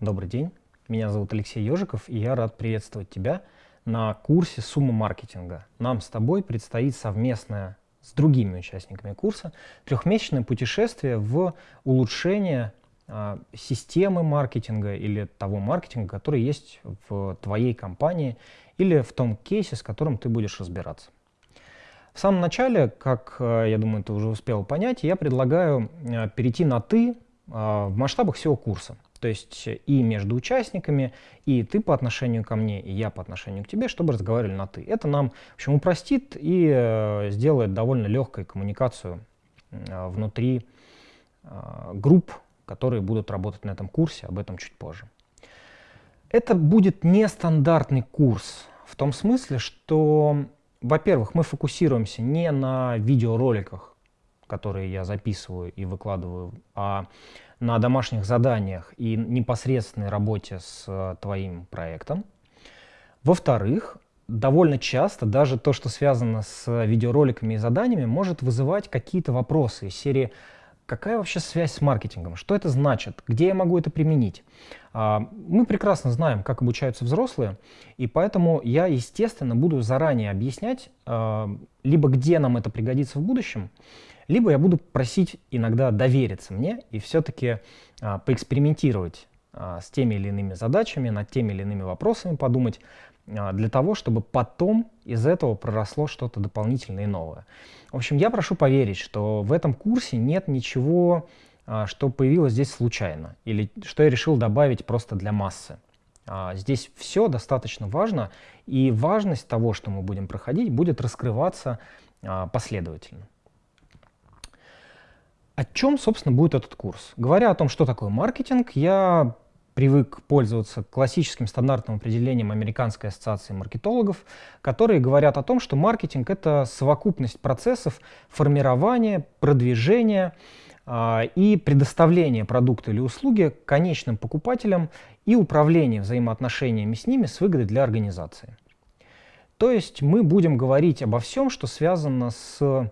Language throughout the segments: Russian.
Добрый день, меня зовут Алексей Ежиков, и я рад приветствовать тебя на курсе «Сумма маркетинга». Нам с тобой предстоит совместное с другими участниками курса трехмесячное путешествие в улучшение а, системы маркетинга или того маркетинга, который есть в твоей компании или в том кейсе, с которым ты будешь разбираться. В самом начале, как э, я думаю, ты уже успел понять, я предлагаю э, перейти на «ты» а, в масштабах всего курса. То есть и между участниками, и ты по отношению ко мне, и я по отношению к тебе, чтобы разговаривали на «ты». Это нам, в общем, упростит и э, сделает довольно легкой коммуникацию внутри групп, которые будут работать на этом курсе, об этом чуть позже. Это будет нестандартный курс в том смысле, что во-первых, мы фокусируемся не на видеороликах, которые я записываю и выкладываю, а на домашних заданиях и непосредственной работе с э, твоим проектом. Во-вторых, довольно часто даже то, что связано с видеороликами и заданиями, может вызывать какие-то вопросы из серии Какая вообще связь с маркетингом? Что это значит? Где я могу это применить? А, мы прекрасно знаем, как обучаются взрослые, и поэтому я, естественно, буду заранее объяснять, а, либо где нам это пригодится в будущем, либо я буду просить иногда довериться мне и все-таки а, поэкспериментировать с теми или иными задачами, над теми или иными вопросами подумать, а, для того, чтобы потом из этого проросло что-то дополнительное и новое. В общем, я прошу поверить, что в этом курсе нет ничего, а, что появилось здесь случайно, или что я решил добавить просто для массы. А, здесь все достаточно важно, и важность того, что мы будем проходить, будет раскрываться последовательно. О чем, собственно, будет этот курс? Говоря о том, что такое маркетинг, я привык пользоваться классическим стандартным определением Американской ассоциации маркетологов, которые говорят о том, что маркетинг — это совокупность процессов формирования, продвижения э, и предоставления продукта или услуги конечным покупателям и управления взаимоотношениями с ними с выгодой для организации. То есть мы будем говорить обо всем, что связано с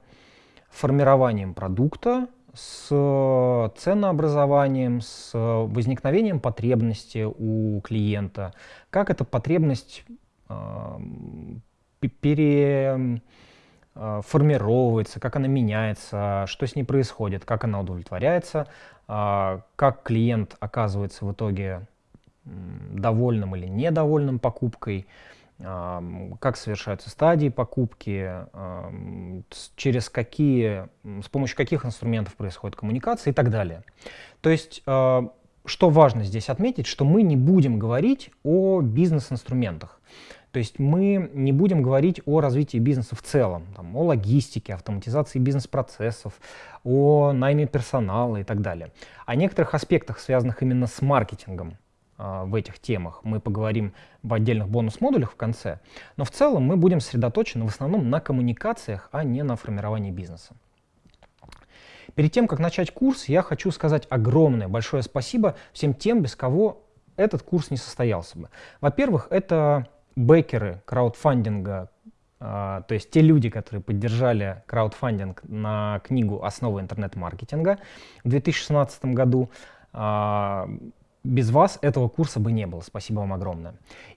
формированием продукта, с э, ценообразованием, с возникновением потребности у клиента, как эта потребность э, переформировывается, э, как она меняется, что с ней происходит, как она удовлетворяется, э, как клиент оказывается в итоге довольным или недовольным покупкой, как совершаются стадии покупки, через какие, с помощью каких инструментов происходит коммуникация и так далее. То есть, а, что важно здесь отметить, что мы не будем говорить о бизнес-инструментах. То есть мы не будем говорить о развитии бизнеса в целом, там, о логистике, автоматизации бизнес-процессов, о найме персонала и так далее. О некоторых аспектах, связанных именно с маркетингом. А, в этих темах. Мы поговорим в отдельных бонус-модулях в конце. Но в целом мы будем сосредоточены в основном на коммуникациях, а не на формировании бизнеса. Перед тем, как начать курс, я хочу сказать огромное, большое спасибо всем тем, без кого этот курс не состоялся бы. Во-первых, это бэкеры краудфандинга, а, то есть те люди, которые поддержали краудфандинг на книгу «Основы интернет-маркетинга» в 2016 году. Без вас этого курса бы не было. Спасибо вам огромное.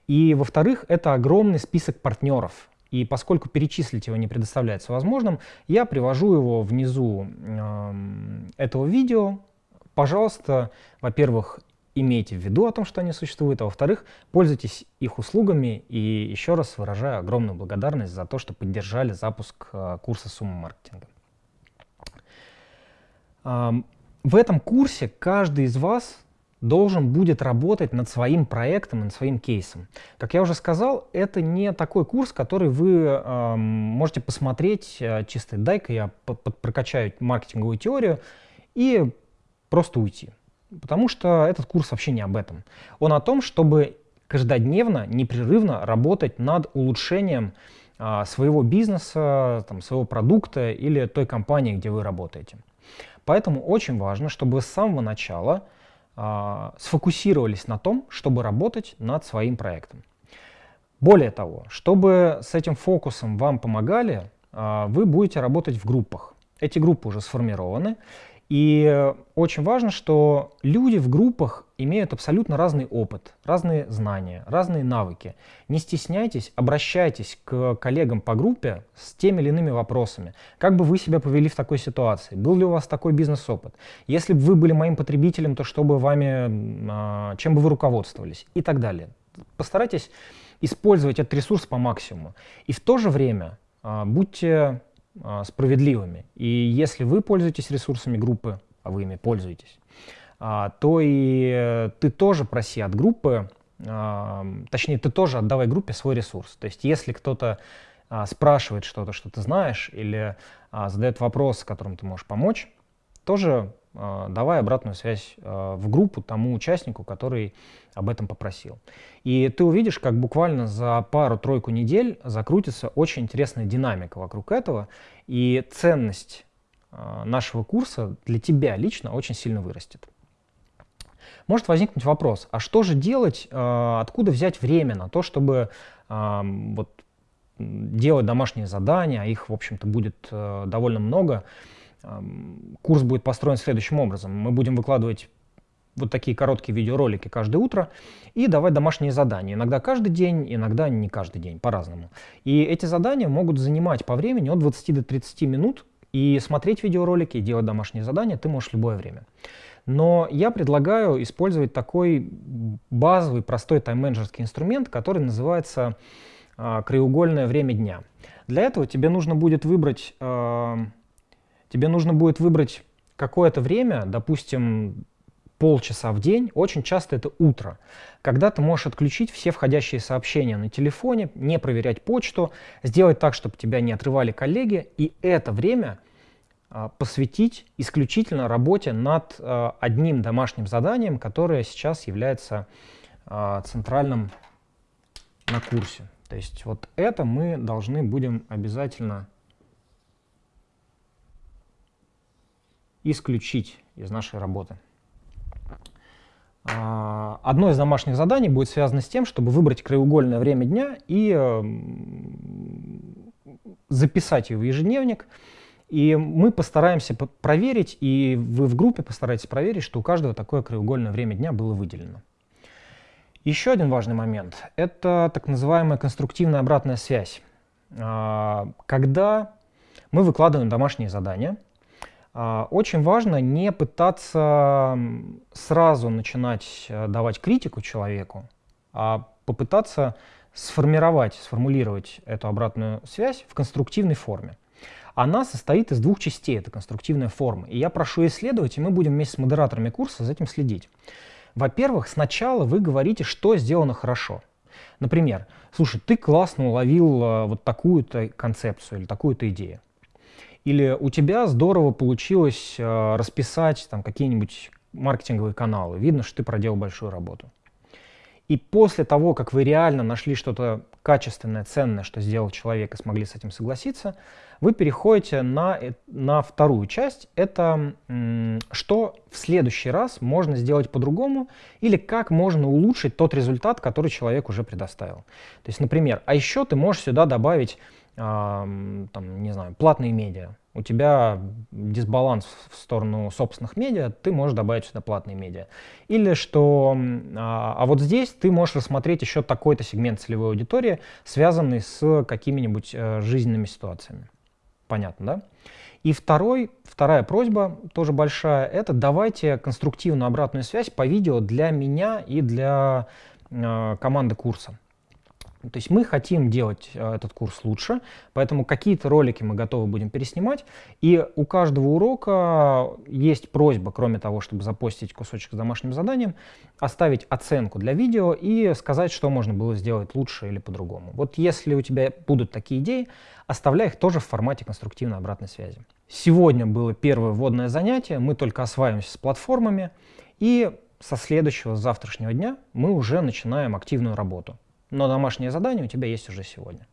И, во-вторых, это огромный список партнеров. И поскольку перечислить его не предоставляется возможным, я привожу его внизу э, этого видео. Пожалуйста, во-первых, имейте в виду о том, что они существуют, а во-вторых, пользуйтесь их услугами и еще раз выражаю огромную благодарность за то, что поддержали запуск э, курса «Сумма маркетинга». Э, в этом курсе каждый из вас должен будет работать над своим проектом, над своим кейсом. Как я уже сказал, это не такой курс, который вы э, можете посмотреть э, чисто «дай-ка я прокачаю маркетинговую теорию» и просто уйти. Потому что этот курс вообще не об этом. Он о том, чтобы каждодневно, непрерывно работать над улучшением э, своего бизнеса, там, своего продукта или той компании, где вы работаете. Поэтому очень важно, чтобы с самого начала а, сфокусировались на том, чтобы работать над своим проектом. Более того, чтобы с этим фокусом вам помогали, а, вы будете работать в группах. Эти группы уже сформированы, И очень важно, что люди в группах имеют абсолютно разный опыт, разные знания, разные навыки. Не стесняйтесь, обращайтесь к коллегам по группе с теми или иными вопросами. Как бы вы себя повели в такой ситуации? Был ли у вас такой бизнес-опыт? Если бы вы были моим потребителем, то что бы вами, а, чем бы вы руководствовались? И так далее. Постарайтесь использовать этот ресурс по максимуму. И в то же время а, будьте справедливыми. И если вы пользуетесь ресурсами группы, а вы ими пользуетесь, а, то и ты тоже проси от группы, а, точнее, ты тоже отдавай группе свой ресурс. То есть если кто-то а, спрашивает что-то, что ты знаешь, или а, задает вопрос, которым ты можешь помочь, тоже а, давай обратную связь а, в группу тому участнику, который об этом попросил. И ты увидишь, как буквально за пару-тройку недель закрутится очень интересная динамика вокруг этого, и ценность а, нашего курса для тебя лично очень сильно вырастет. Может возникнуть вопрос, а что же делать, откуда взять время на то, чтобы вот, делать домашние задания, а их, в общем-то, будет довольно много, Курс будет построен следующим образом. Мы будем выкладывать вот такие короткие видеоролики каждое утро и давать домашние задания. Иногда каждый день, иногда не каждый день, по-разному. И эти задания могут занимать по времени от 20 до 30 минут. И смотреть видеоролики, и делать домашние задания ты можешь любое время. Но я предлагаю использовать такой базовый, простой тайм-менеджерский инструмент, который называется э, краеугольное время дня. Для этого тебе нужно будет выбрать э, тебе нужно будет выбрать какое-то время, допустим, полчаса в день, очень часто это утро, когда ты можешь отключить все входящие сообщения на телефоне, не проверять почту, сделать так, чтобы тебя не отрывали коллеги, и это время а, посвятить исключительно работе над а, одним домашним заданием, которое сейчас является а, центральным на курсе. То есть вот это мы должны будем обязательно исключить из нашей работы. А, одно из домашних заданий будет связано с тем, чтобы выбрать краеугольное время дня и эм, записать его в ежедневник. И мы постараемся проверить, и вы в группе постараетесь проверить, что у каждого такое краеугольное время дня было выделено. Еще один важный момент – это так называемая конструктивная обратная связь. А, когда мы выкладываем домашние задания – очень важно не пытаться сразу начинать э, давать критику человеку, а попытаться сформировать, сформулировать эту обратную связь в конструктивной форме. Она состоит из двух частей, это конструктивная форма. И я прошу исследовать, и мы будем вместе с модераторами курса за этим следить. Во-первых, сначала вы говорите, что сделано хорошо. Например, слушай, ты классно уловил э, вот такую-то концепцию или такую-то идею. Или у тебя здорово получилось э, расписать там какие-нибудь маркетинговые каналы. Видно, что ты проделал большую работу. И после того, как вы реально нашли что-то качественное, ценное, что сделал человек и смогли с этим согласиться, вы переходите на, э, на вторую часть. Это что в следующий раз можно сделать по-другому или как можно улучшить тот результат, который человек уже предоставил. То есть, например, а еще ты можешь сюда добавить там, не знаю, платные медиа. У тебя дисбаланс в сторону собственных медиа, ты можешь добавить сюда платные медиа. Или что, а, а вот здесь ты можешь рассмотреть еще такой-то сегмент целевой аудитории, связанный с какими-нибудь э, жизненными ситуациями. Понятно, да? И второй, вторая просьба, тоже большая, это давайте конструктивную обратную связь по видео для меня и для э, команды курса. То есть мы хотим делать э, этот курс лучше, поэтому какие-то ролики мы готовы будем переснимать. И у каждого урока есть просьба, кроме того, чтобы запостить кусочек с домашним заданием, оставить оценку для видео и сказать, что можно было сделать лучше или по-другому. Вот если у тебя будут такие идеи, оставляй их тоже в формате конструктивной обратной связи. Сегодня было первое вводное занятие, мы только осваиваемся с платформами, и со следующего, с завтрашнего дня мы уже начинаем активную работу но домашнее задание у тебя есть уже сегодня.